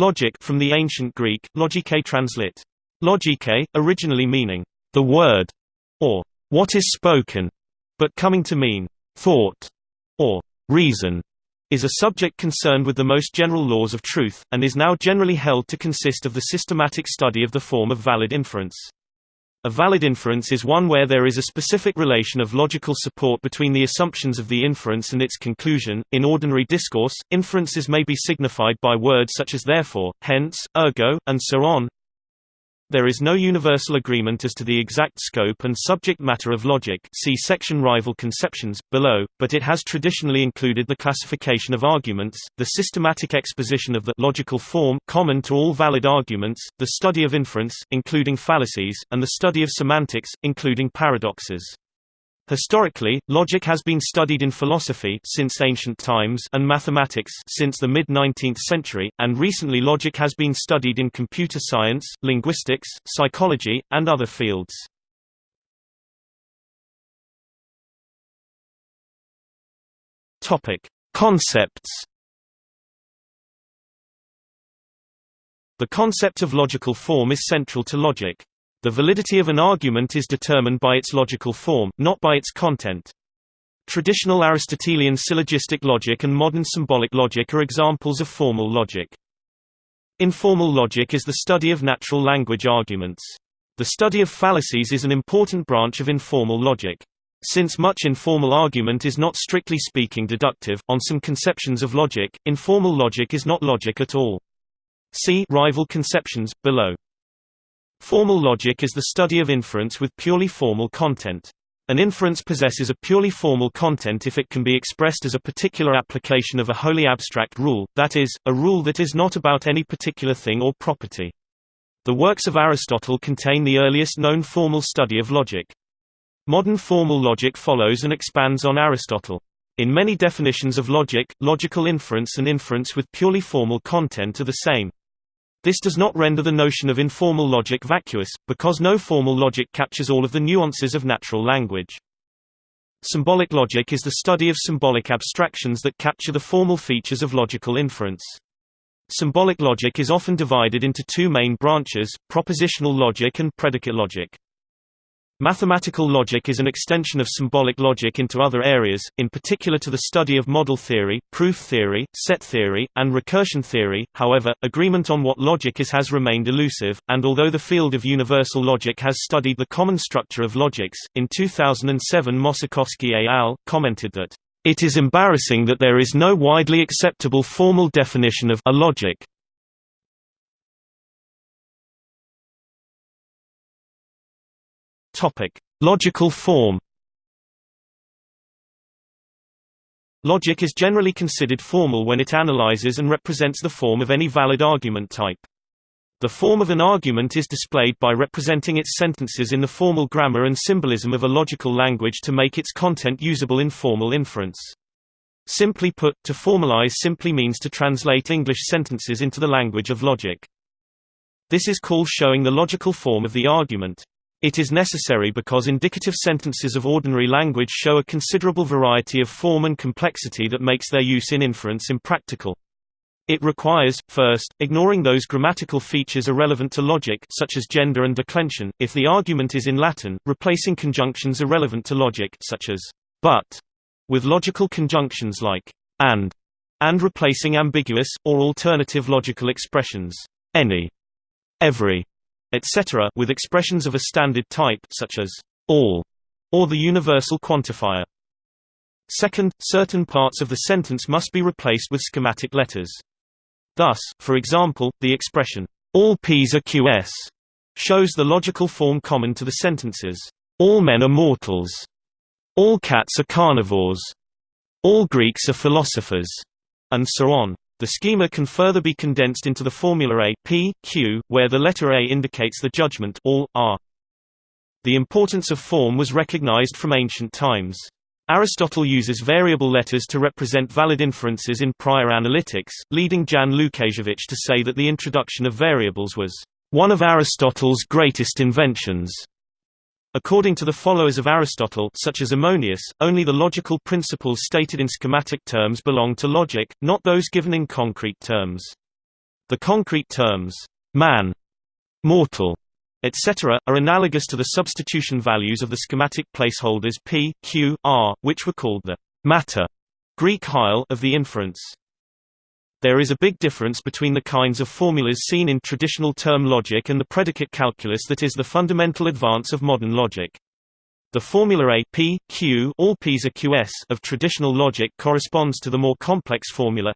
Logic from the ancient Greek, logike translit. Logike, originally meaning, the word, or what is spoken, but coming to mean, thought, or reason, is a subject concerned with the most general laws of truth, and is now generally held to consist of the systematic study of the form of valid inference. A valid inference is one where there is a specific relation of logical support between the assumptions of the inference and its conclusion. In ordinary discourse, inferences may be signified by words such as therefore, hence, ergo, and so on. There is no universal agreement as to the exact scope and subject matter of logic see section Rival conceptions, below, but it has traditionally included the classification of arguments, the systematic exposition of the logical form common to all valid arguments, the study of inference, including fallacies, and the study of semantics, including paradoxes. Historically, logic has been studied in philosophy since ancient times and mathematics since the mid-19th century, and recently logic has been studied in computer science, linguistics, psychology, and other fields. Topic: Concepts. The concept of logical form is central to logic. The validity of an argument is determined by its logical form, not by its content. Traditional Aristotelian syllogistic logic and modern symbolic logic are examples of formal logic. Informal logic is the study of natural language arguments. The study of fallacies is an important branch of informal logic. Since much informal argument is not strictly speaking deductive, on some conceptions of logic, informal logic is not logic at all. See rival conceptions, below. Formal logic is the study of inference with purely formal content. An inference possesses a purely formal content if it can be expressed as a particular application of a wholly abstract rule, that is, a rule that is not about any particular thing or property. The works of Aristotle contain the earliest known formal study of logic. Modern formal logic follows and expands on Aristotle. In many definitions of logic, logical inference and inference with purely formal content are the same. This does not render the notion of informal logic vacuous, because no formal logic captures all of the nuances of natural language. Symbolic logic is the study of symbolic abstractions that capture the formal features of logical inference. Symbolic logic is often divided into two main branches, propositional logic and predicate logic. Mathematical logic is an extension of symbolic logic into other areas, in particular to the study of model theory, proof theory, set theory, and recursion theory. However, agreement on what logic is has remained elusive, and although the field of universal logic has studied the common structure of logics, in 2007 Mossakowski et al. commented that, It is embarrassing that there is no widely acceptable formal definition of a logic. Topic: Logical form. Logic is generally considered formal when it analyzes and represents the form of any valid argument type. The form of an argument is displayed by representing its sentences in the formal grammar and symbolism of a logical language to make its content usable in formal inference. Simply put, to formalize simply means to translate English sentences into the language of logic. This is called showing the logical form of the argument. It is necessary because indicative sentences of ordinary language show a considerable variety of form and complexity that makes their use in inference impractical. It requires, first, ignoring those grammatical features irrelevant to logic such as gender and declension, if the argument is in Latin, replacing conjunctions irrelevant to logic such as but with logical conjunctions like and, and replacing ambiguous, or alternative logical expressions any, every, etc. with expressions of a standard type such as all or the universal quantifier. Second, certain parts of the sentence must be replaced with schematic letters. Thus, for example, the expression, all P's are QS, shows the logical form common to the sentences, all men are mortals, all cats are carnivores, all Greeks are philosophers, and so on. The schema can further be condensed into the formula A, P, Q, where the letter A indicates the judgment all, R. The importance of form was recognized from ancient times. Aristotle uses variable letters to represent valid inferences in prior analytics, leading Jan Łukasiewicz to say that the introduction of variables was one of Aristotle's greatest inventions. According to the followers of Aristotle such as Ammonius, only the logical principles stated in schematic terms belong to logic, not those given in concrete terms. The concrete terms, man, mortal, etc., are analogous to the substitution values of the schematic placeholders p, q, r, which were called the matter Greek of the inference. There is a big difference between the kinds of formulas seen in traditional term logic and the predicate calculus that is the fundamental advance of modern logic. The formula A P, Q all P's are QS of traditional logic corresponds to the more complex formula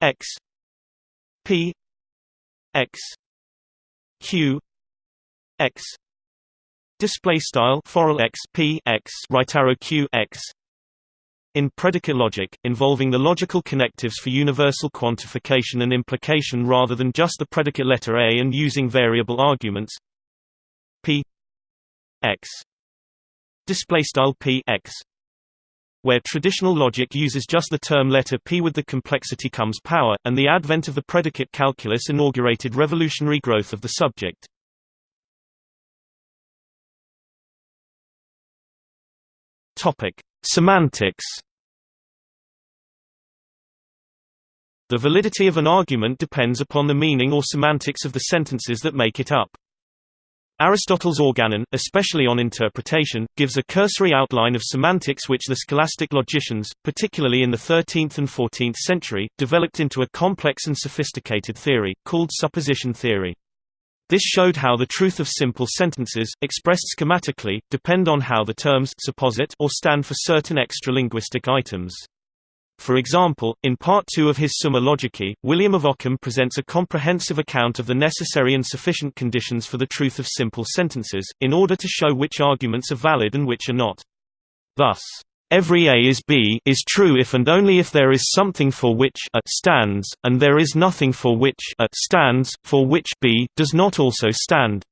X P X Q X display style forall X P X right arrow Q X in predicate logic, involving the logical connectives for universal quantification and implication rather than just the predicate letter A and using variable arguments P X display style P X where traditional logic uses just the term letter P with the complexity comes power, and the advent of the predicate calculus inaugurated revolutionary growth of the subject. Topic: Semantics. The validity of an argument depends upon the meaning or semantics of the sentences that make it up. Aristotle's Organon, especially on interpretation, gives a cursory outline of semantics which the scholastic logicians, particularly in the 13th and 14th century, developed into a complex and sophisticated theory, called supposition theory. This showed how the truth of simple sentences, expressed schematically, depend on how the terms supposit or stand for certain extra-linguistic items. For example, in Part 2 of his Summa Logicae, William of Ockham presents a comprehensive account of the necessary and sufficient conditions for the truth of simple sentences, in order to show which arguments are valid and which are not. Thus, Every A is B is true if and only if there is something for which A stands, and there is nothing for which A stands, for which B does not also stand.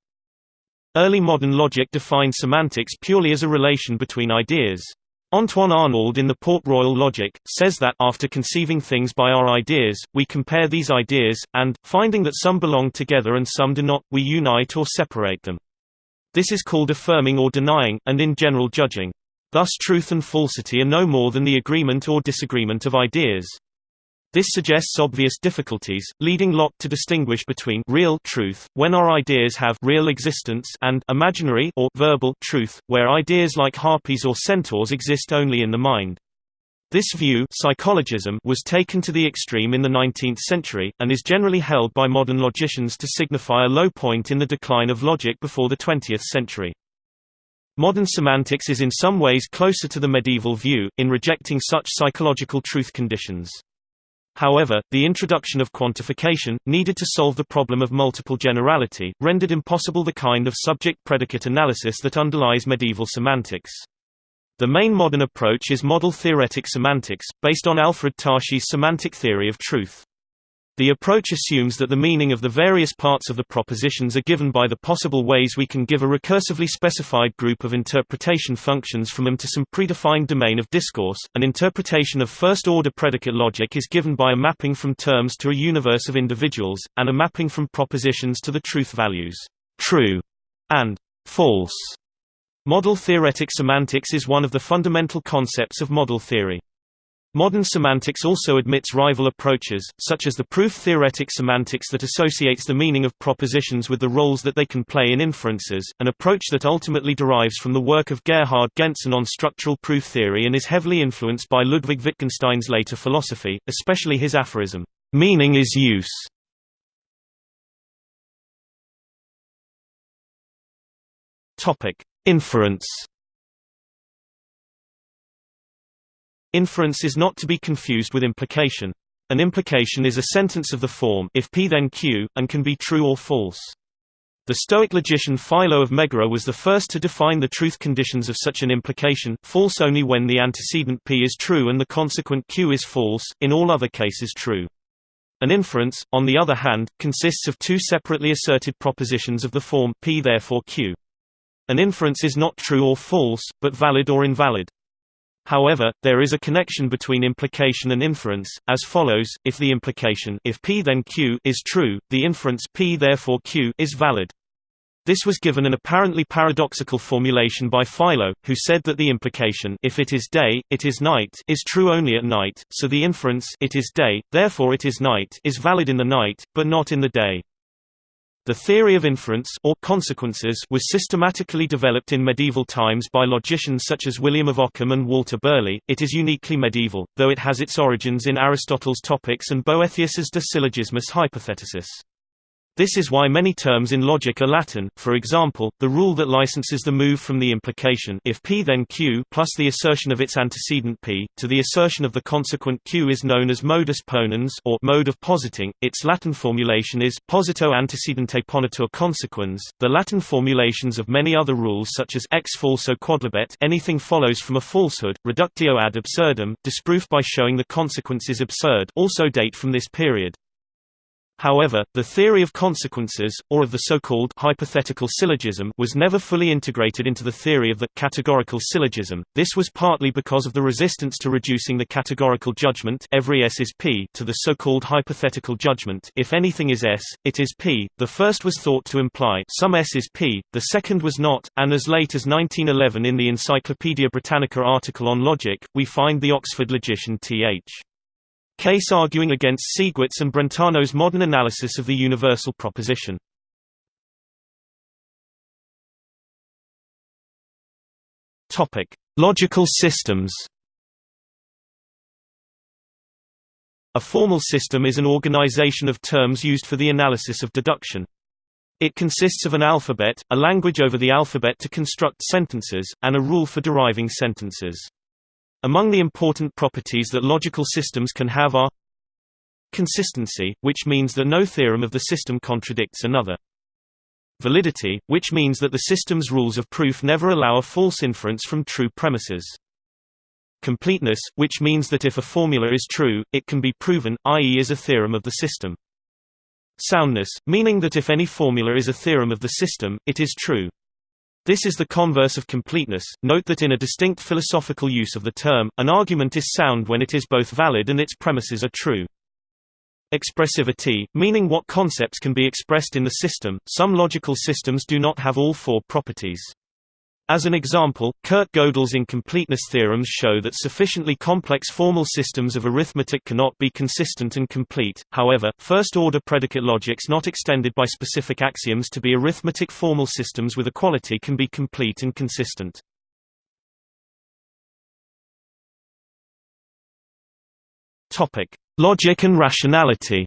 Early modern logic defined semantics purely as a relation between ideas. Antoine Arnauld in the Port Royal Logic, says that, after conceiving things by our ideas, we compare these ideas, and, finding that some belong together and some do not, we unite or separate them. This is called affirming or denying, and in general judging. Thus truth and falsity are no more than the agreement or disagreement of ideas. This suggests obvious difficulties, leading Locke to distinguish between real truth, when our ideas have real existence, and imaginary or verbal truth, where ideas like harpies or centaurs exist only in the mind. This view psychologism was taken to the extreme in the 19th century, and is generally held by modern logicians to signify a low point in the decline of logic before the 20th century. Modern semantics is in some ways closer to the medieval view, in rejecting such psychological truth conditions. However, the introduction of quantification, needed to solve the problem of multiple generality, rendered impossible the kind of subject-predicate analysis that underlies medieval semantics. The main modern approach is model theoretic semantics, based on Alfred Tarski's semantic theory of truth. The approach assumes that the meaning of the various parts of the propositions are given by the possible ways we can give a recursively specified group of interpretation functions from them to some predefined domain of discourse. An interpretation of first-order predicate logic is given by a mapping from terms to a universe of individuals, and a mapping from propositions to the truth values true and false. Model theoretic semantics is one of the fundamental concepts of model theory. Modern semantics also admits rival approaches, such as the proof-theoretic semantics that associates the meaning of propositions with the roles that they can play in inferences, an approach that ultimately derives from the work of Gerhard Gentzen on structural proof theory and is heavily influenced by Ludwig Wittgenstein's later philosophy, especially his aphorism, "'Meaning is use". Inference Inference is not to be confused with implication. An implication is a sentence of the form if P then Q, and can be true or false. The Stoic logician Philo of Megara was the first to define the truth conditions of such an implication, false only when the antecedent P is true and the consequent Q is false, in all other cases true. An inference, on the other hand, consists of two separately asserted propositions of the form P therefore Q. An inference is not true or false, but valid or invalid. However, there is a connection between implication and inference, as follows, if the implication if P then Q is true, the inference P therefore Q is valid. This was given an apparently paradoxical formulation by Philo, who said that the implication if it is day, it is night is true only at night, so the inference it is day, therefore it is night is valid in the night, but not in the day. The theory of inference or consequences was systematically developed in medieval times by logicians such as William of Ockham and Walter Burley. It is uniquely medieval, though it has its origins in Aristotle's Topics and Boethius's De Syllogismus Hypotheticus. This is why many terms in logic are Latin, for example, the rule that licenses the move from the implication if p then q plus the assertion of its antecedent p, to the assertion of the consequent q is known as modus ponens or mode of positing. Its Latin formulation is posito antecedente ponitur consequens. The Latin formulations of many other rules such as ex falso quodlibet anything follows from a falsehood, reductio ad absurdum, disproof by showing the consequence is absurd also date from this period. However, the theory of consequences, or of the so-called hypothetical syllogism was never fully integrated into the theory of the categorical syllogism. This was partly because of the resistance to reducing the categorical judgment every S is P to the so-called hypothetical judgment if anything is S, it is P. The first was thought to imply some S is P, the second was not, and as late as 1911 in the Encyclopaedia Britannica article on logic, we find the Oxford logician Th. Case arguing against Sigwart's and Brentano's modern analysis of the universal proposition. Topic: Logical systems. A formal system is an organization of terms used for the analysis of deduction. It consists of an alphabet, a language over the alphabet to construct sentences, and a rule for deriving sentences. Among the important properties that logical systems can have are consistency, which means that no theorem of the system contradicts another. Validity, which means that the system's rules of proof never allow a false inference from true premises. Completeness, which means that if a formula is true, it can be proven, i.e. is a theorem of the system. Soundness, meaning that if any formula is a theorem of the system, it is true. This is the converse of completeness. Note that in a distinct philosophical use of the term, an argument is sound when it is both valid and its premises are true. Expressivity, meaning what concepts can be expressed in the system. Some logical systems do not have all four properties. As an example, Kurt Gödel's incompleteness theorems show that sufficiently complex formal systems of arithmetic cannot be consistent and complete. However, first-order predicate logics not extended by specific axioms to be arithmetic formal systems with equality can be complete and consistent. Logic and rationality.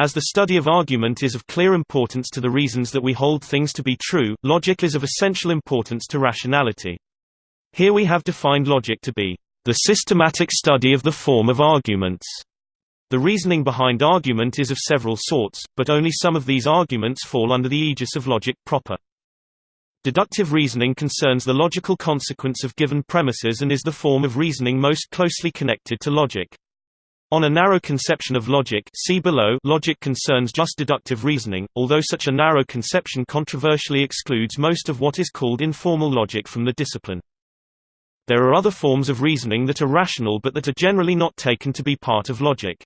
As the study of argument is of clear importance to the reasons that we hold things to be true, logic is of essential importance to rationality. Here we have defined logic to be the systematic study of the form of arguments. The reasoning behind argument is of several sorts, but only some of these arguments fall under the aegis of logic proper. Deductive reasoning concerns the logical consequence of given premises and is the form of reasoning most closely connected to logic. On a narrow conception of logic see below logic concerns just deductive reasoning, although such a narrow conception controversially excludes most of what is called informal logic from the discipline. There are other forms of reasoning that are rational but that are generally not taken to be part of logic.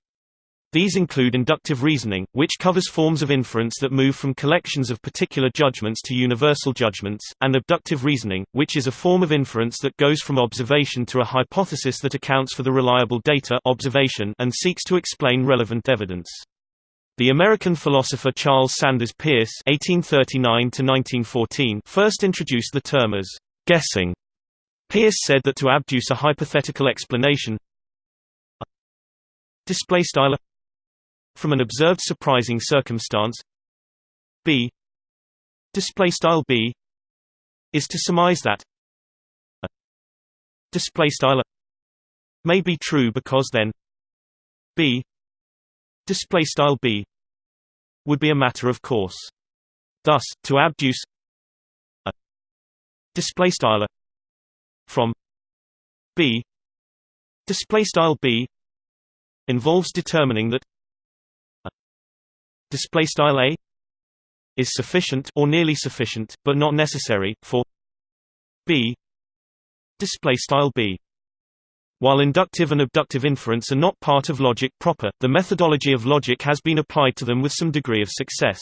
These include inductive reasoning, which covers forms of inference that move from collections of particular judgments to universal judgments, and abductive reasoning, which is a form of inference that goes from observation to a hypothesis that accounts for the reliable data observation and seeks to explain relevant evidence. The American philosopher Charles Sanders Peirce (1839–1914) first introduced the term as guessing. Peirce said that to abduce a hypothetical explanation, display style from an observed surprising circumstance? B. Display style b is to surmise that a display style may be true because then b display style b would be a matter of course. Thus to abduce a display style from b display style b involves determining that display style a is sufficient or nearly sufficient but not necessary for b display style b While inductive and abductive inference are not part of logic proper, the methodology of logic has been applied to them with some degree of success.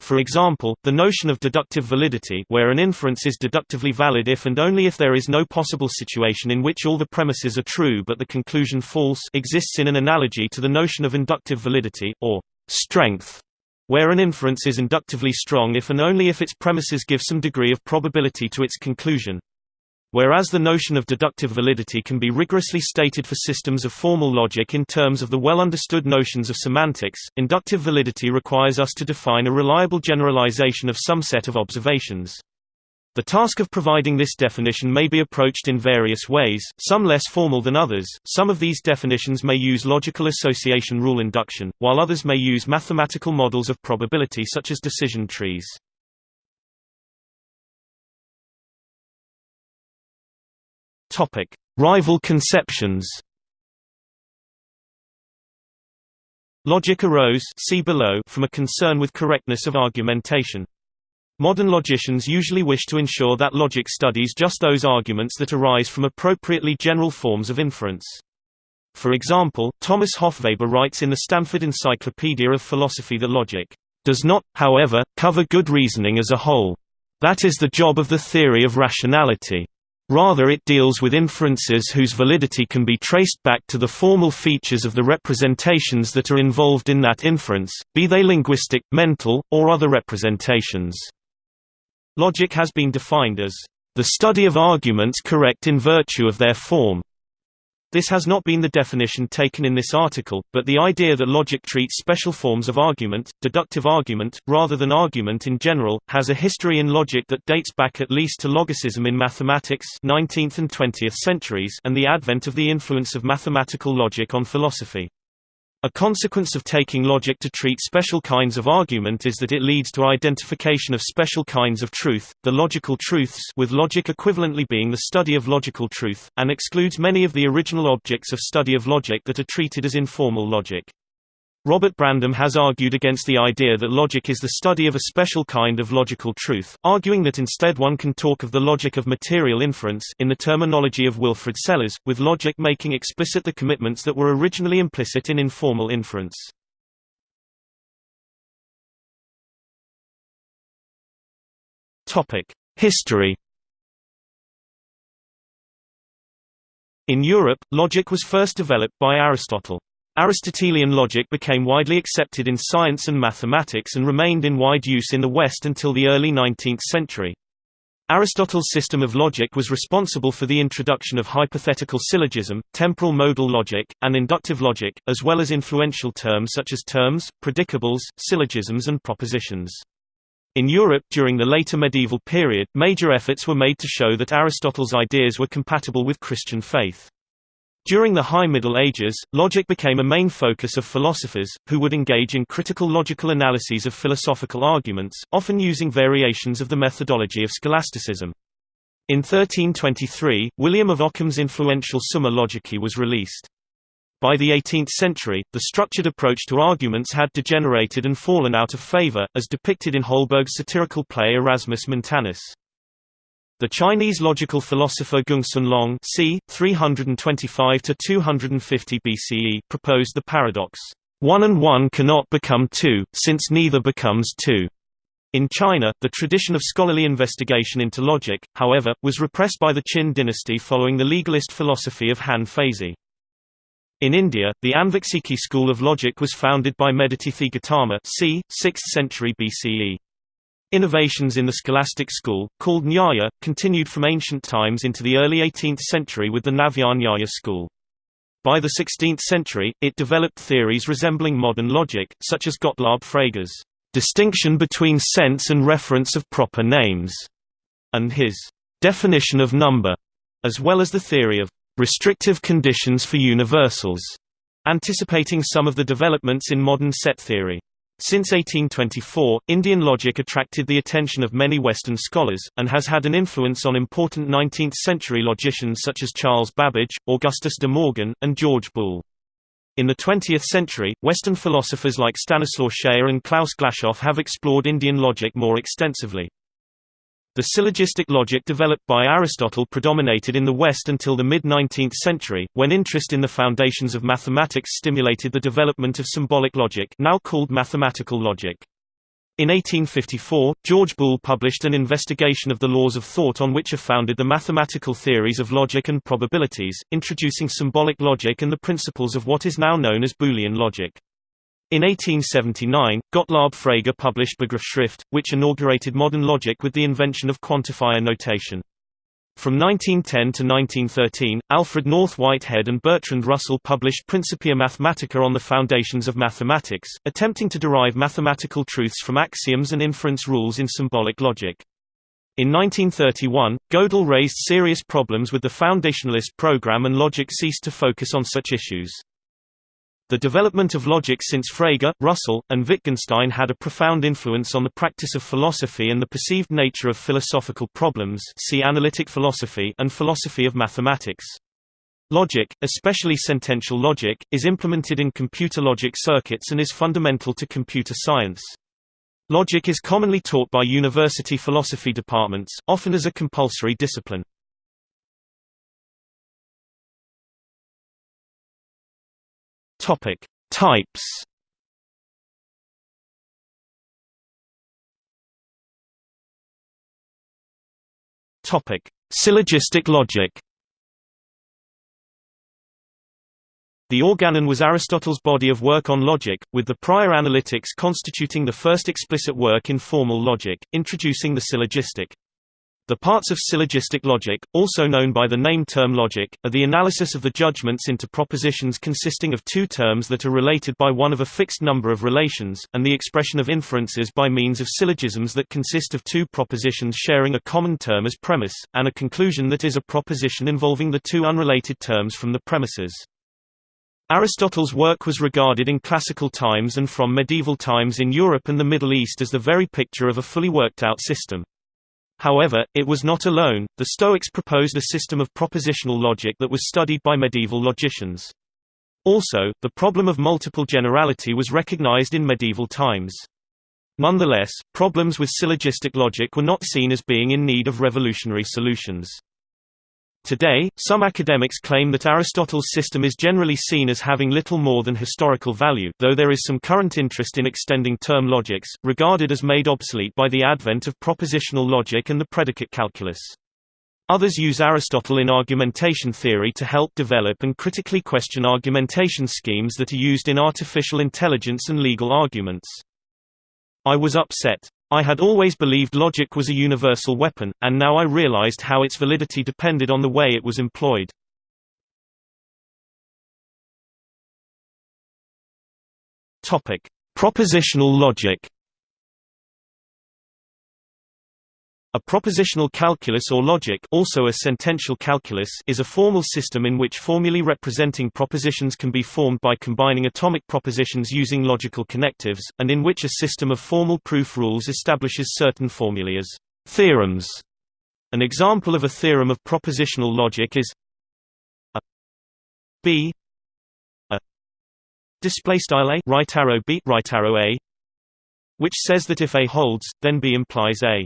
For example, the notion of deductive validity where an inference is deductively valid if and only if there is no possible situation in which all the premises are true but the conclusion false exists in an analogy to the notion of inductive validity, or strength, where an inference is inductively strong if and only if its premises give some degree of probability to its conclusion. Whereas the notion of deductive validity can be rigorously stated for systems of formal logic in terms of the well-understood notions of semantics, inductive validity requires us to define a reliable generalization of some set of observations. The task of providing this definition may be approached in various ways, some less formal than others. Some of these definitions may use logical association rule induction, while others may use mathematical models of probability such as decision trees. Topic: Rival conceptions. Logic arose see below from a concern with correctness of argumentation. Modern logicians usually wish to ensure that logic studies just those arguments that arise from appropriately general forms of inference. For example, Thomas Hofweber writes in the Stanford Encyclopedia of Philosophy that logic does not, however, cover good reasoning as a whole. That is the job of the theory of rationality. Rather it deals with inferences whose validity can be traced back to the formal features of the representations that are involved in that inference, be they linguistic, mental, or other representations. Logic has been defined as the study of arguments correct in virtue of their form, this has not been the definition taken in this article, but the idea that logic treats special forms of argument, deductive argument, rather than argument in general, has a history in logic that dates back at least to logicism in mathematics 19th and 20th centuries and the advent of the influence of mathematical logic on philosophy. A consequence of taking logic to treat special kinds of argument is that it leads to identification of special kinds of truth, the logical truths with logic equivalently being the study of logical truth, and excludes many of the original objects of study of logic that are treated as informal logic. Robert Brandom has argued against the idea that logic is the study of a special kind of logical truth, arguing that instead one can talk of the logic of material inference in the terminology of Wilfrid Sellars, with logic making explicit the commitments that were originally implicit in informal inference. History In Europe, logic was first developed by Aristotle. Aristotelian logic became widely accepted in science and mathematics and remained in wide use in the West until the early 19th century. Aristotle's system of logic was responsible for the introduction of hypothetical syllogism, temporal modal logic, and inductive logic, as well as influential terms such as terms, predicables, syllogisms and propositions. In Europe during the later medieval period, major efforts were made to show that Aristotle's ideas were compatible with Christian faith. During the High Middle Ages, logic became a main focus of philosophers, who would engage in critical logical analyses of philosophical arguments, often using variations of the methodology of scholasticism. In 1323, William of Ockham's influential Summa Logicae was released. By the 18th century, the structured approach to arguments had degenerated and fallen out of favor, as depicted in Holberg's satirical play Erasmus Montanus. The Chinese logical philosopher Gongsun Long c. 325–250 BCE proposed the paradox, "...one and one cannot become two, since neither becomes two." In China, the tradition of scholarly investigation into logic, however, was repressed by the Qin dynasty following the legalist philosophy of Han Feizi. In India, the Anviksiki school of logic was founded by Medhatithi Gautama c. 6th century BCE. Innovations in the scholastic school, called Nyaya, continued from ancient times into the early 18th century with the Navya Nyaya school. By the 16th century, it developed theories resembling modern logic, such as Gottlob Frege's distinction between sense and reference of proper names, and his definition of number, as well as the theory of restrictive conditions for universals, anticipating some of the developments in modern set theory. Since 1824, Indian logic attracted the attention of many Western scholars, and has had an influence on important 19th-century logicians such as Charles Babbage, Augustus de Morgan, and George Boole. In the 20th century, Western philosophers like Stanislaw Schayer and Klaus Glashoff have explored Indian logic more extensively. The syllogistic logic developed by Aristotle predominated in the West until the mid-19th century, when interest in the foundations of mathematics stimulated the development of symbolic logic now called mathematical logic. In 1854, George Boole published an investigation of the laws of thought on which are founded the mathematical theories of logic and probabilities, introducing symbolic logic and the principles of what is now known as Boolean logic. In 1879, Gottlob Frege published Begriffsschrift, which inaugurated modern logic with the invention of quantifier notation. From 1910 to 1913, Alfred North Whitehead and Bertrand Russell published Principia Mathematica on the foundations of mathematics, attempting to derive mathematical truths from axioms and inference rules in symbolic logic. In 1931, Gödel raised serious problems with the foundationalist program and logic ceased to focus on such issues. The development of logic since Frege, Russell, and Wittgenstein had a profound influence on the practice of philosophy and the perceived nature of philosophical problems see analytic philosophy and philosophy of mathematics. Logic, especially sentential logic, is implemented in computer logic circuits and is fundamental to computer science. Logic is commonly taught by university philosophy departments, often as a compulsory discipline. Topic: Types. Topic: Syllogistic logic. The Organon was Aristotle's body of work on logic, with the prior analytics constituting the first explicit work in formal logic, introducing the syllogistic. The parts of syllogistic logic, also known by the name term logic, are the analysis of the judgments into propositions consisting of two terms that are related by one of a fixed number of relations, and the expression of inferences by means of syllogisms that consist of two propositions sharing a common term as premise, and a conclusion that is a proposition involving the two unrelated terms from the premises. Aristotle's work was regarded in classical times and from medieval times in Europe and the Middle East as the very picture of a fully worked-out system. However, it was not alone, the Stoics proposed a system of propositional logic that was studied by medieval logicians. Also, the problem of multiple generality was recognized in medieval times. Nonetheless, problems with syllogistic logic were not seen as being in need of revolutionary solutions. Today, some academics claim that Aristotle's system is generally seen as having little more than historical value though there is some current interest in extending term logics, regarded as made obsolete by the advent of propositional logic and the predicate calculus. Others use Aristotle in argumentation theory to help develop and critically question argumentation schemes that are used in artificial intelligence and legal arguments. I was upset. I had always believed logic was a universal weapon, and now I realized how its validity depended on the way it was employed. Propositional logic. A propositional calculus or logic also a sentential calculus is a formal system in which formulae representing propositions can be formed by combining atomic propositions using logical connectives, and in which a system of formal proof rules establishes certain formulae as theorems. An example of a theorem of propositional logic is a b a right arrow b right arrow a which says that if a holds then b implies a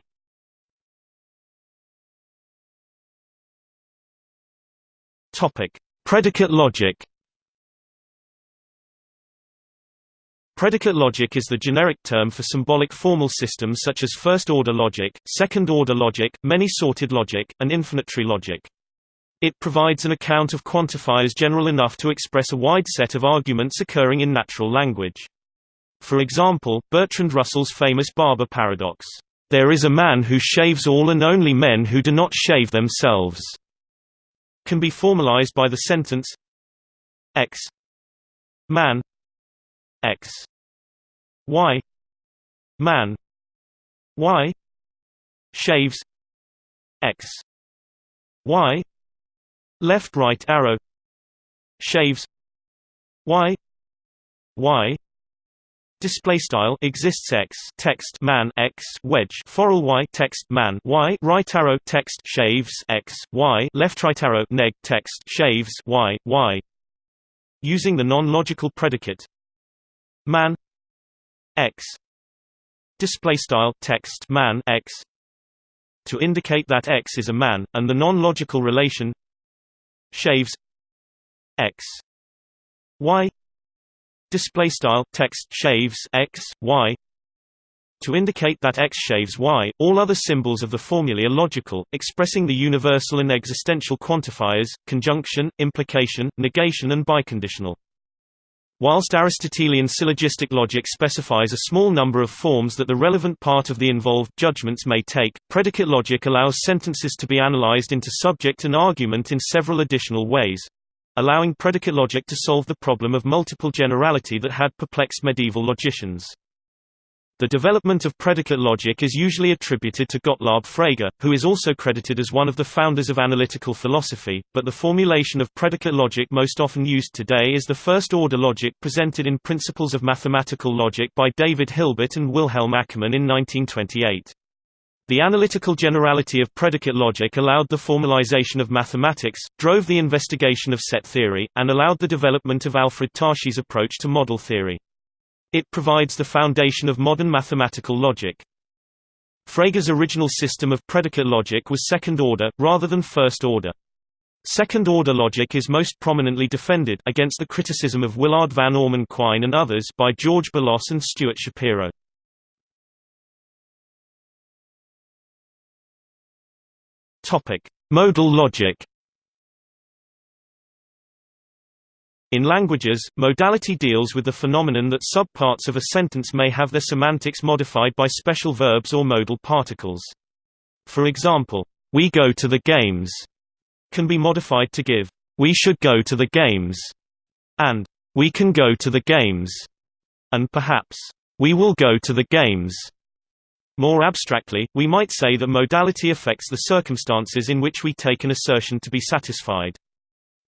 Topic: Predicate logic. Predicate logic is the generic term for symbolic formal systems such as first-order logic, second-order logic, many-sorted logic, and infinitary logic. It provides an account of quantifiers general enough to express a wide set of arguments occurring in natural language. For example, Bertrand Russell's famous barber paradox, "...there is a man who shaves all and only men who do not shave themselves." Can be formalized by the sentence x man x y man y shaves x y left right arrow shaves y y Display style exists x text man x wedge forall y text man y right arrow text shaves x y left right arrow neg text shaves y y. Using the non-logical predicate. Man x. Display style text man x. To indicate that X is a man, and the non-logical relation shaves X. Y display style text shaves X Y to indicate that X shaves Y, all other symbols of the formulae are logical, expressing the universal and existential quantifiers, conjunction, implication, negation and biconditional. Whilst Aristotelian syllogistic logic specifies a small number of forms that the relevant part of the involved judgments may take, predicate logic allows sentences to be analyzed into subject and argument in several additional ways allowing predicate logic to solve the problem of multiple generality that had perplexed medieval logicians. The development of predicate logic is usually attributed to Gottlob Frege, who is also credited as one of the founders of analytical philosophy, but the formulation of predicate logic most often used today is the first-order logic presented in Principles of Mathematical Logic by David Hilbert and Wilhelm Ackermann in 1928. The analytical generality of predicate logic allowed the formalization of mathematics, drove the investigation of set theory, and allowed the development of Alfred Tarski's approach to model theory. It provides the foundation of modern mathematical logic. Frege's original system of predicate logic was second-order, rather than first-order. Second-order logic is most prominently defended against the criticism of Willard van Orman Quine and others by George Boolos and Stuart Shapiro. Topic: Modal logic. In languages, modality deals with the phenomenon that subparts of a sentence may have their semantics modified by special verbs or modal particles. For example, "we go to the games" can be modified to give "we should go to the games" and "we can go to the games" and perhaps "we will go to the games." More abstractly, we might say that modality affects the circumstances in which we take an assertion to be satisfied.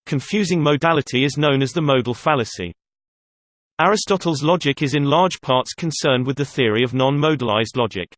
Confusing modality is known as the modal fallacy. Aristotle's logic is in large parts concerned with the theory of non-modalized logic.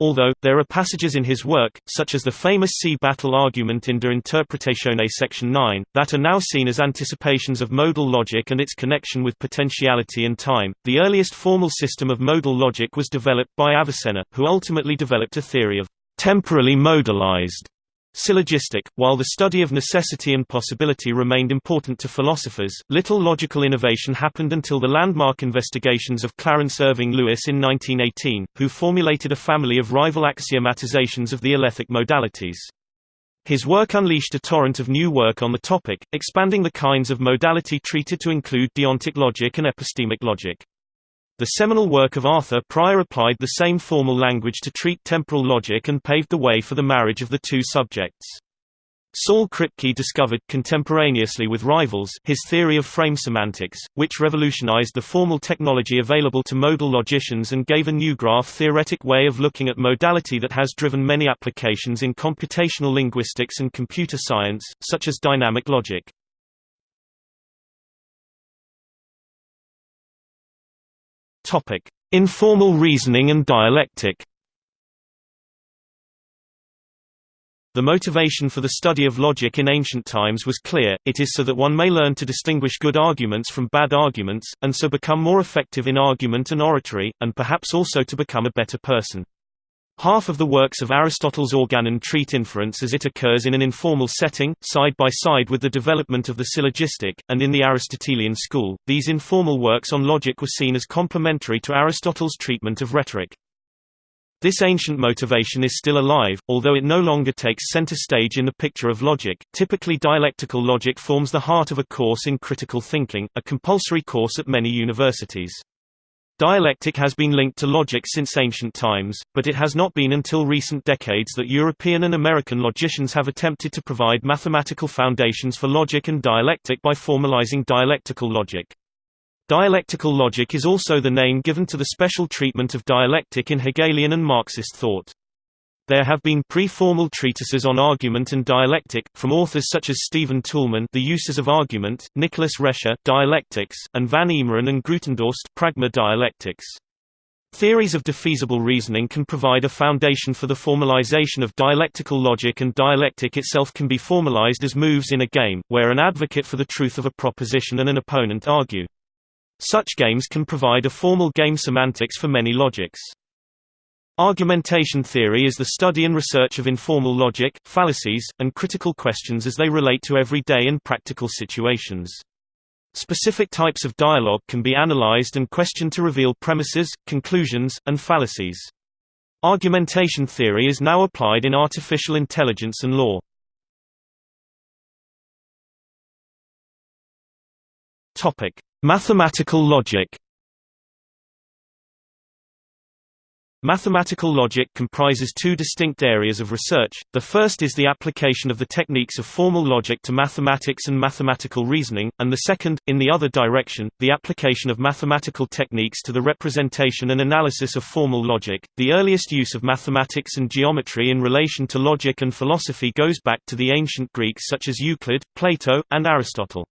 Although, there are passages in his work, such as the famous sea battle argument in De Interpretatione section 9, that are now seen as anticipations of modal logic and its connection with potentiality and time. The earliest formal system of modal logic was developed by Avicenna, who ultimately developed a theory of temporally modalized Syllogistic, while the study of necessity and possibility remained important to philosophers, little logical innovation happened until the landmark investigations of Clarence Irving Lewis in 1918, who formulated a family of rival axiomatizations of the alethic modalities. His work unleashed a torrent of new work on the topic, expanding the kinds of modality treated to include deontic logic and epistemic logic. The seminal work of Arthur Prior applied the same formal language to treat temporal logic and paved the way for the marriage of the two subjects. Saul Kripke discovered, contemporaneously with rivals, his theory of frame semantics, which revolutionized the formal technology available to modal logicians and gave a new graph-theoretic way of looking at modality that has driven many applications in computational linguistics and computer science, such as dynamic logic. Topic: Informal reasoning and dialectic. The motivation for the study of logic in ancient times was clear, it is so that one may learn to distinguish good arguments from bad arguments, and so become more effective in argument and oratory, and perhaps also to become a better person. Half of the works of Aristotle's Organon treat inference as it occurs in an informal setting, side by side with the development of the syllogistic, and in the Aristotelian school, these informal works on logic were seen as complementary to Aristotle's treatment of rhetoric. This ancient motivation is still alive, although it no longer takes center stage in the picture of logic. Typically, dialectical logic forms the heart of a course in critical thinking, a compulsory course at many universities. Dialectic has been linked to logic since ancient times, but it has not been until recent decades that European and American logicians have attempted to provide mathematical foundations for logic and dialectic by formalizing dialectical logic. Dialectical logic is also the name given to the special treatment of dialectic in Hegelian and Marxist thought. There have been pre-formal treatises on argument and dialectic, from authors such as Stephen Toulmin The Uses of Argument, Nicholas Rescher Dialectics, and Van Eemeren and Grootendorst Pragma Dialectics. Theories of defeasible reasoning can provide a foundation for the formalization of dialectical logic and dialectic itself can be formalized as moves in a game, where an advocate for the truth of a proposition and an opponent argue. Such games can provide a formal game semantics for many logics. Argumentation theory is the study and research of informal logic, fallacies, and critical questions as they relate to everyday and practical situations. Specific types of dialogue can be analyzed and questioned to reveal premises, conclusions, and fallacies. Argumentation theory is now applied in artificial intelligence and law. Mathematical logic. Mathematical logic comprises two distinct areas of research. The first is the application of the techniques of formal logic to mathematics and mathematical reasoning, and the second, in the other direction, the application of mathematical techniques to the representation and analysis of formal logic. The earliest use of mathematics and geometry in relation to logic and philosophy goes back to the ancient Greeks such as Euclid, Plato, and Aristotle.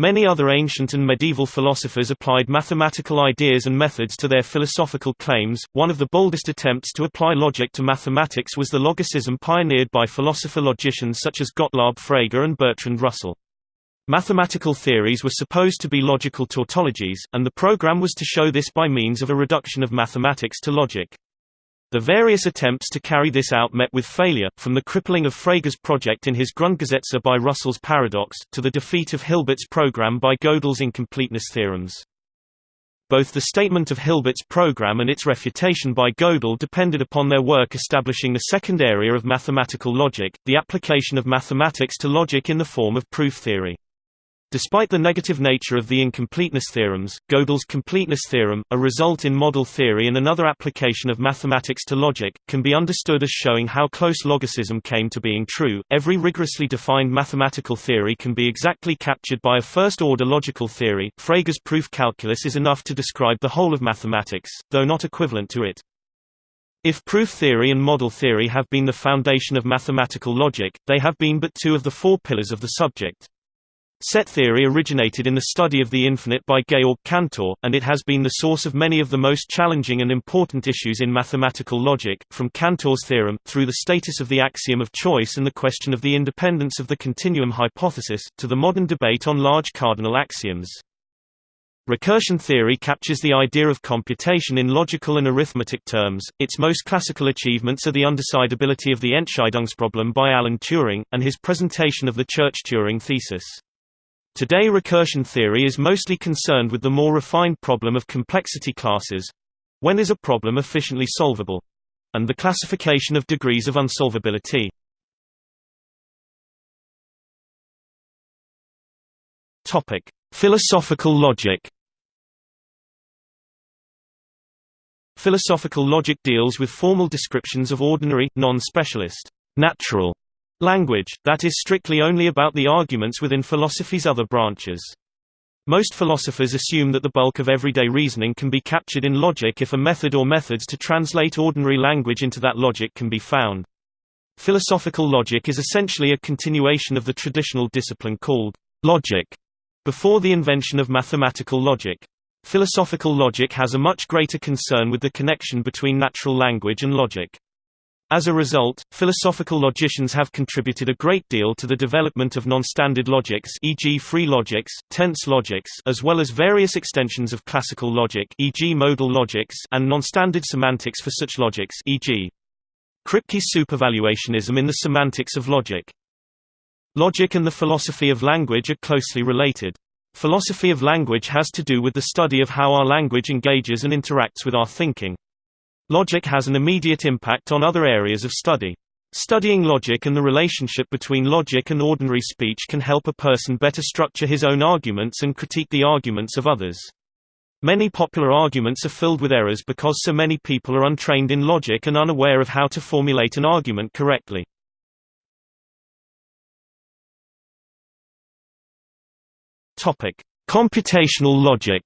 Many other ancient and medieval philosophers applied mathematical ideas and methods to their philosophical claims. One of the boldest attempts to apply logic to mathematics was the logicism pioneered by philosopher-logicians such as Gottlob Frege and Bertrand Russell. Mathematical theories were supposed to be logical tautologies, and the program was to show this by means of a reduction of mathematics to logic. The various attempts to carry this out met with failure, from the crippling of Frege's project in his Grundgesetze by Russell's paradox, to the defeat of Hilbert's program by Gödel's incompleteness theorems. Both the statement of Hilbert's program and its refutation by Gödel depended upon their work establishing the second area of mathematical logic, the application of mathematics to logic in the form of proof theory. Despite the negative nature of the incompleteness theorems, Gödel's completeness theorem, a result in model theory and another application of mathematics to logic, can be understood as showing how close logicism came to being true. Every rigorously defined mathematical theory can be exactly captured by a first-order logical theory. Frege's proof calculus is enough to describe the whole of mathematics, though not equivalent to it. If proof theory and model theory have been the foundation of mathematical logic, they have been but two of the four pillars of the subject. Set theory originated in the study of the infinite by Georg Cantor, and it has been the source of many of the most challenging and important issues in mathematical logic, from Cantor's theorem, through the status of the axiom of choice and the question of the independence of the continuum hypothesis, to the modern debate on large cardinal axioms. Recursion theory captures the idea of computation in logical and arithmetic terms. Its most classical achievements are the undecidability of the Entscheidungsproblem by Alan Turing, and his presentation of the Church-Turing thesis. Today recursion theory is mostly concerned with the more refined problem of complexity classes when is a problem efficiently solvable? and the classification of degrees of unsolvability. Philosophical logic. Philosophical logic deals with formal descriptions of ordinary, non-specialist, natural Language, that is strictly only about the arguments within philosophy's other branches. Most philosophers assume that the bulk of everyday reasoning can be captured in logic if a method or methods to translate ordinary language into that logic can be found. Philosophical logic is essentially a continuation of the traditional discipline called logic before the invention of mathematical logic. Philosophical logic has a much greater concern with the connection between natural language and logic. As a result, philosophical logicians have contributed a great deal to the development of non-standard logics e.g. free logics, tense logics as well as various extensions of classical logic e.g. modal logics and non-standard semantics for such logics e.g. Kripke's supervaluationism in the semantics of logic. Logic and the philosophy of language are closely related. Philosophy of language has to do with the study of how our language engages and interacts with our thinking. Logic has an immediate impact on other areas of study. Studying logic and the relationship between logic and ordinary speech can help a person better structure his own arguments and critique the arguments of others. Many popular arguments are filled with errors because so many people are untrained in logic and unaware of how to formulate an argument correctly. Computational logic.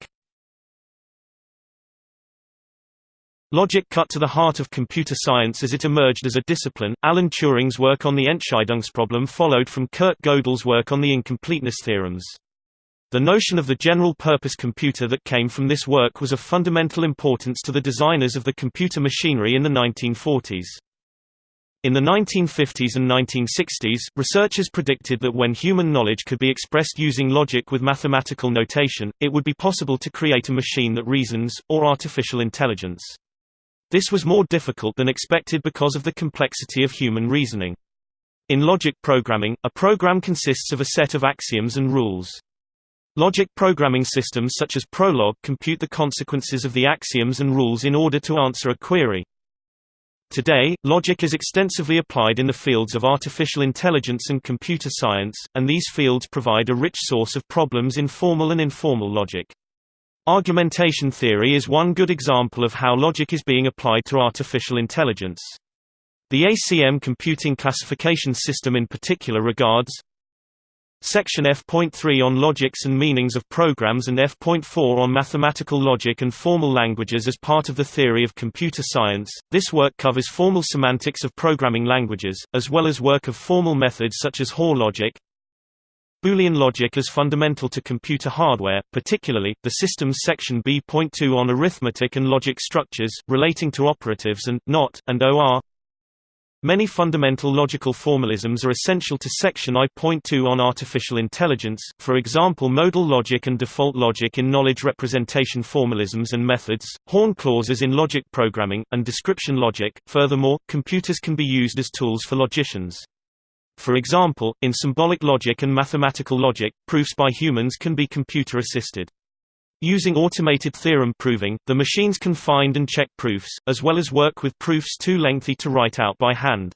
Logic cut to the heart of computer science as it emerged as a discipline. Alan Turing's work on the Entscheidungsproblem followed from Kurt Gödel's work on the incompleteness theorems. The notion of the general-purpose computer that came from this work was of fundamental importance to the designers of the computer machinery in the 1940s. In the 1950s and 1960s, researchers predicted that when human knowledge could be expressed using logic with mathematical notation, it would be possible to create a machine that reasons, or artificial intelligence. This was more difficult than expected because of the complexity of human reasoning. In logic programming, a program consists of a set of axioms and rules. Logic programming systems such as Prolog compute the consequences of the axioms and rules in order to answer a query. Today, logic is extensively applied in the fields of artificial intelligence and computer science, and these fields provide a rich source of problems in formal and informal logic. Argumentation theory is one good example of how logic is being applied to artificial intelligence. The ACM computing classification system in particular regards Section F.3 on logics and meanings of programs and F.4 on mathematical logic and formal languages as part of the theory of computer science. This work covers formal semantics of programming languages, as well as work of formal methods such as Hoare logic. Boolean logic is fundamental to computer hardware, particularly, the system's section B.2 on arithmetic and logic structures, relating to operatives and, not, and OR. Many fundamental logical formalisms are essential to section I.2 on artificial intelligence, for example modal logic and default logic in knowledge representation formalisms and methods, horn clauses in logic programming, and description logic. Furthermore, computers can be used as tools for logicians. For example, in symbolic logic and mathematical logic, proofs by humans can be computer-assisted. Using automated theorem proving, the machines can find and check proofs, as well as work with proofs too lengthy to write out by hand.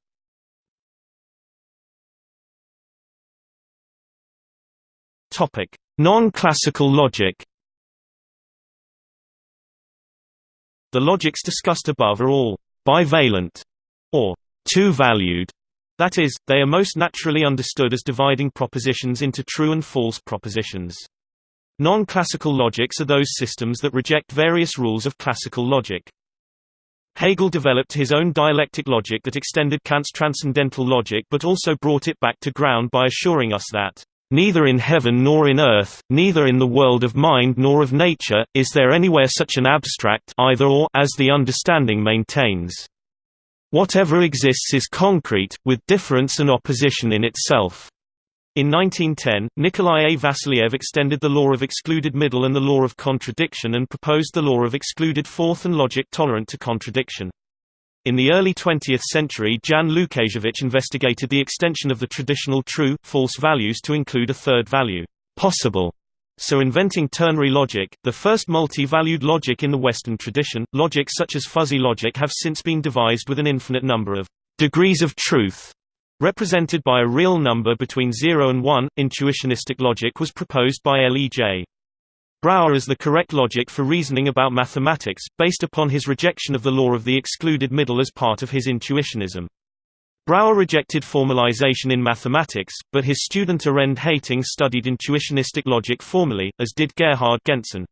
Non-classical logic The logics discussed above are all bivalent, or two-valued, that is, they are most naturally understood as dividing propositions into true and false propositions. Non-classical logics are those systems that reject various rules of classical logic. Hegel developed his own dialectic logic that extended Kant's transcendental logic but also brought it back to ground by assuring us that, "...neither in heaven nor in earth, neither in the world of mind nor of nature, is there anywhere such an abstract either or as the understanding maintains. Whatever exists is concrete, with difference and opposition in itself." In 1910, Nikolai A. Vassiliev extended the law of excluded middle and the law of contradiction and proposed the law of excluded fourth and logic tolerant to contradiction. In the early 20th century Jan Lukasiewicz investigated the extension of the traditional true, false values to include a third value, possible, so inventing ternary logic, the first multi-valued logic in the Western tradition. Logic such as fuzzy logic have since been devised with an infinite number of degrees of truth Represented by a real number between 0 and 1, intuitionistic logic was proposed by L. E. J. Brouwer as the correct logic for reasoning about mathematics, based upon his rejection of the law of the excluded middle as part of his intuitionism. Brouwer rejected formalization in mathematics, but his student Arend Heyting studied intuitionistic logic formally, as did Gerhard Gentzen.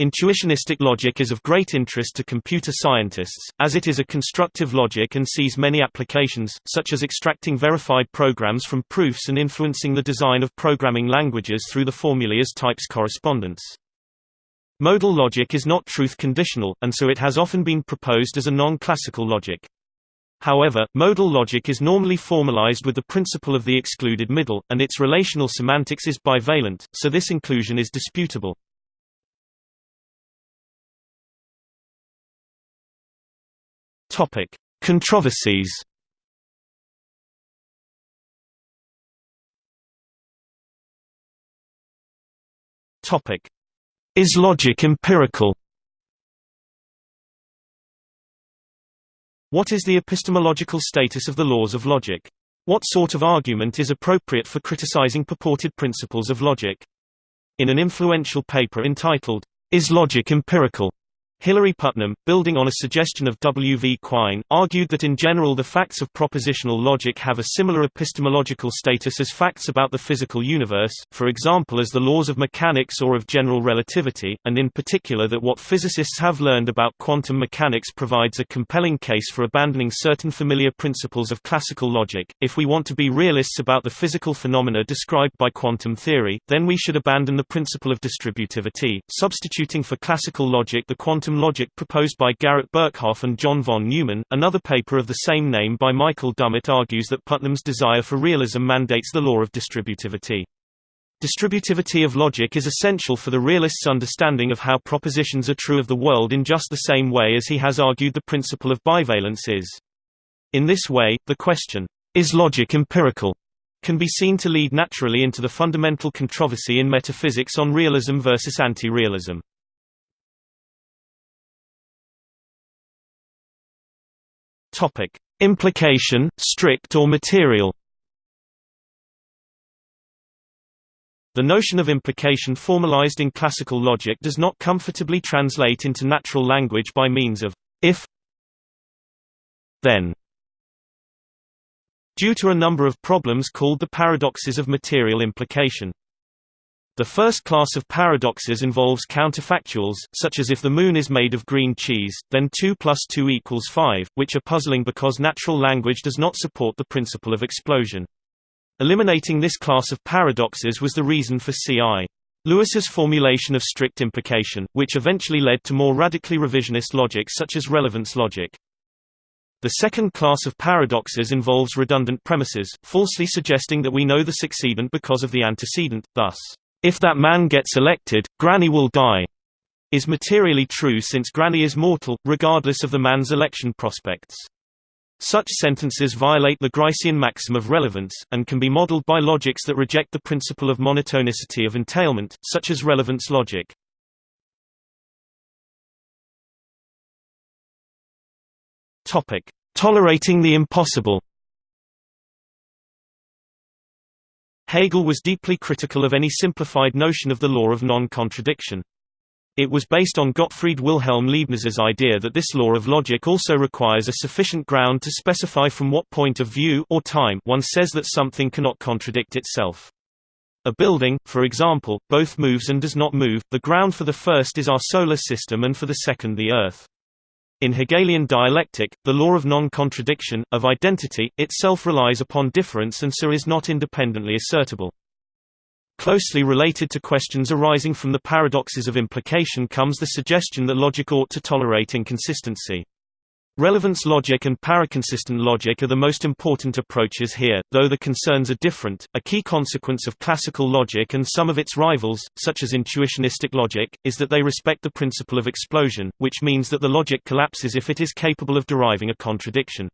Intuitionistic logic is of great interest to computer scientists, as it is a constructive logic and sees many applications, such as extracting verified programs from proofs and influencing the design of programming languages through the formulae as types correspondence. Modal logic is not truth-conditional, and so it has often been proposed as a non-classical logic. However, modal logic is normally formalized with the principle of the excluded middle, and its relational semantics is bivalent, so this inclusion is disputable. Topic: Controversies. Topic: Is logic empirical? What is the epistemological status of the laws of logic? What sort of argument is appropriate for criticizing purported principles of logic? In an influential paper entitled, Is Logic Empirical? Hilary Putnam, building on a suggestion of W. V. Quine, argued that in general the facts of propositional logic have a similar epistemological status as facts about the physical universe, for example as the laws of mechanics or of general relativity, and in particular that what physicists have learned about quantum mechanics provides a compelling case for abandoning certain familiar principles of classical logic. If we want to be realists about the physical phenomena described by quantum theory, then we should abandon the principle of distributivity, substituting for classical logic the quantum quantum logic proposed by Garrett Birkhoff and John von Neumann. Another paper of the same name by Michael Dummett argues that Putnam's desire for realism mandates the law of distributivity. Distributivity of logic is essential for the realist's understanding of how propositions are true of the world in just the same way as he has argued the principle of bivalence is. In this way, the question, is logic empirical? can be seen to lead naturally into the fundamental controversy in metaphysics on realism versus anti-realism. Topic: Implication, strict or material. The notion of implication formalized in classical logic does not comfortably translate into natural language by means of if then due to a number of problems called the paradoxes of material implication. The first class of paradoxes involves counterfactuals, such as if the moon is made of green cheese, then 2 plus 2 equals 5, which are puzzling because natural language does not support the principle of explosion. Eliminating this class of paradoxes was the reason for C.I. Lewis's formulation of strict implication, which eventually led to more radically revisionist logic such as relevance logic. The second class of paradoxes involves redundant premises, falsely suggesting that we know the succedent because of the antecedent, thus, "...if that man gets elected, Granny will die," is materially true since Granny is mortal, regardless of the man's election prospects. Such sentences violate the Gricean maxim of relevance, and can be modeled by logics that reject the principle of monotonicity of entailment, such as relevance logic. Tolerating the impossible. Hegel was deeply critical of any simplified notion of the law of non-contradiction. It was based on Gottfried Wilhelm Leibniz's idea that this law of logic also requires a sufficient ground to specify from what point of view or time one says that something cannot contradict itself. A building, for example, both moves and does not move, the ground for the first is our solar system and for the second the Earth. In Hegelian dialectic, the law of non-contradiction, of identity, itself relies upon difference and so is not independently assertable. Closely related to questions arising from the paradoxes of implication comes the suggestion that logic ought to tolerate inconsistency. Relevance logic and paraconsistent logic are the most important approaches here, though the concerns are different. A key consequence of classical logic and some of its rivals, such as intuitionistic logic, is that they respect the principle of explosion, which means that the logic collapses if it is capable of deriving a contradiction.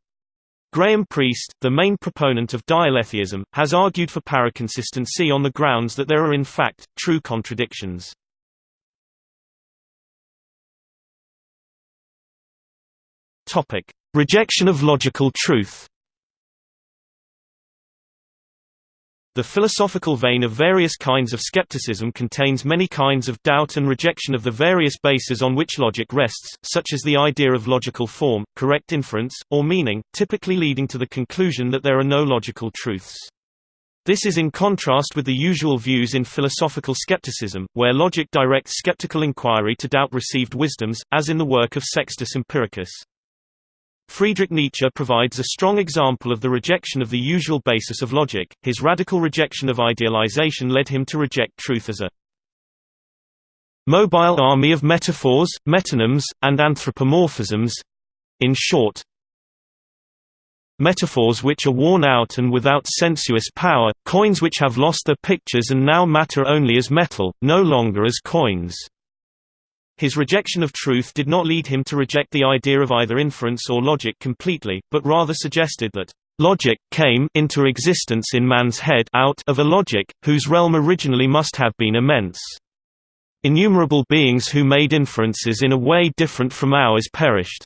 Graham Priest, the main proponent of dialetheism, has argued for paraconsistency on the grounds that there are in fact, true contradictions. Topic: Rejection of logical truth. The philosophical vein of various kinds of skepticism contains many kinds of doubt and rejection of the various bases on which logic rests, such as the idea of logical form, correct inference, or meaning, typically leading to the conclusion that there are no logical truths. This is in contrast with the usual views in philosophical skepticism, where logic directs skeptical inquiry to doubt received wisdoms, as in the work of Sextus Empiricus. Friedrich Nietzsche provides a strong example of the rejection of the usual basis of logic. His radical rejection of idealization led him to reject truth as a mobile army of metaphors, metonyms, and anthropomorphisms in short, metaphors which are worn out and without sensuous power, coins which have lost their pictures and now matter only as metal, no longer as coins. His rejection of truth did not lead him to reject the idea of either inference or logic completely, but rather suggested that logic came into existence in man's head out of a logic, whose realm originally must have been immense. Innumerable beings who made inferences in a way different from ours perished.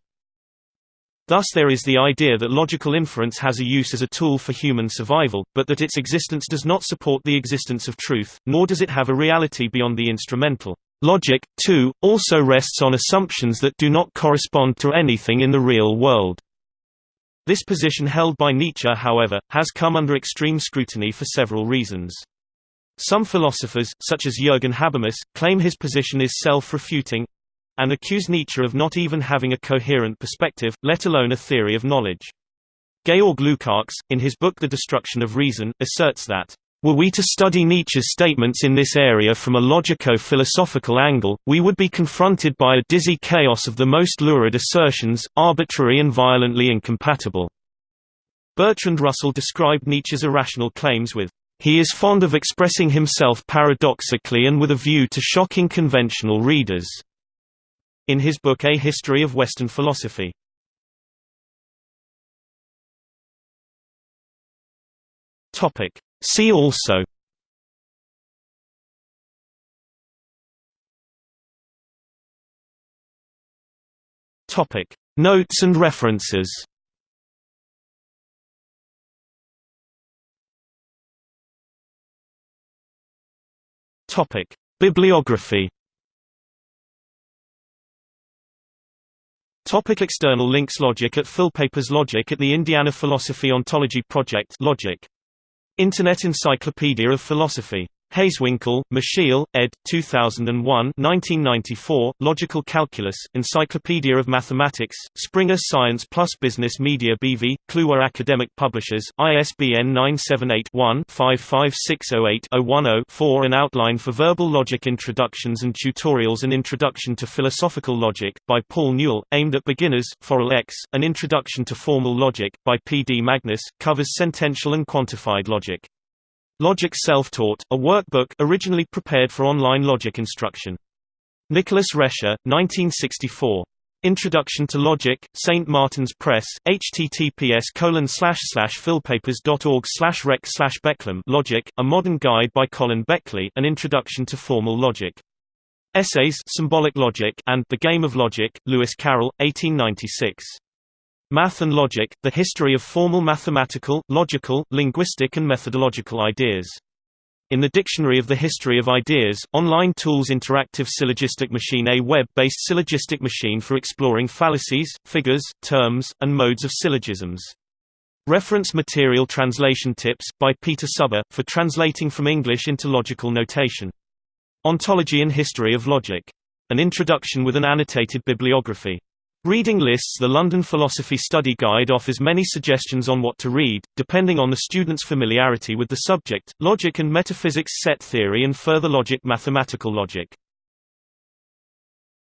Thus there is the idea that logical inference has a use as a tool for human survival, but that its existence does not support the existence of truth, nor does it have a reality beyond the instrumental. Logic, too, also rests on assumptions that do not correspond to anything in the real world. This position held by Nietzsche however, has come under extreme scrutiny for several reasons. Some philosophers, such as Jürgen Habermas, claim his position is self-refuting, and accuse Nietzsche of not even having a coherent perspective, let alone a theory of knowledge. Georg Lukács, in his book The Destruction of Reason, asserts that were we to study Nietzsche's statements in this area from a logico-philosophical angle, we would be confronted by a dizzy chaos of the most lurid assertions, arbitrary and violently incompatible. Bertrand Russell described Nietzsche's irrational claims with He is fond of expressing himself paradoxically and with a view to shocking conventional readers. In his book A History of Western Philosophy. See also Topic Notes and references Topic Bibliography Topic external links Logic at Philpapers Logic at the Indiana Philosophy Ontology Project Logic. Internet Encyclopedia of Philosophy Hazewinkel, Michiel, ed. 2001 1994, Logical Calculus, Encyclopedia of Mathematics, Springer Science Plus Business Media BV, Kluwer Academic Publishers, ISBN 978-1-55608-010-4 An Outline for Verbal Logic Introductions and Tutorials An Introduction to Philosophical Logic, by Paul Newall, aimed at beginners, forall X, An Introduction to Formal Logic, by P. D. Magnus, covers sentential and quantified logic. Logic Self-Taught, a workbook originally prepared for online logic instruction. Nicholas Rescher, 1964. Introduction to Logic, St. Martin's Press, https philpapers.org rec Becklem Logic, A Modern Guide by Colin Beckley An Introduction to Formal Logic. Essays Symbolic Logic and The Game of Logic, Lewis Carroll, 1896. Math and Logic, The History of Formal Mathematical, Logical, Linguistic and Methodological Ideas. In the Dictionary of the History of Ideas, Online Tools Interactive Syllogistic Machine A web-based syllogistic machine for exploring fallacies, figures, terms, and modes of syllogisms. Reference material translation tips, by Peter Suber, for translating from English into logical notation. Ontology and History of Logic. An introduction with an annotated bibliography. Reading lists The London Philosophy Study Guide offers many suggestions on what to read, depending on the student's familiarity with the subject, logic and metaphysics set theory and further logic mathematical logic.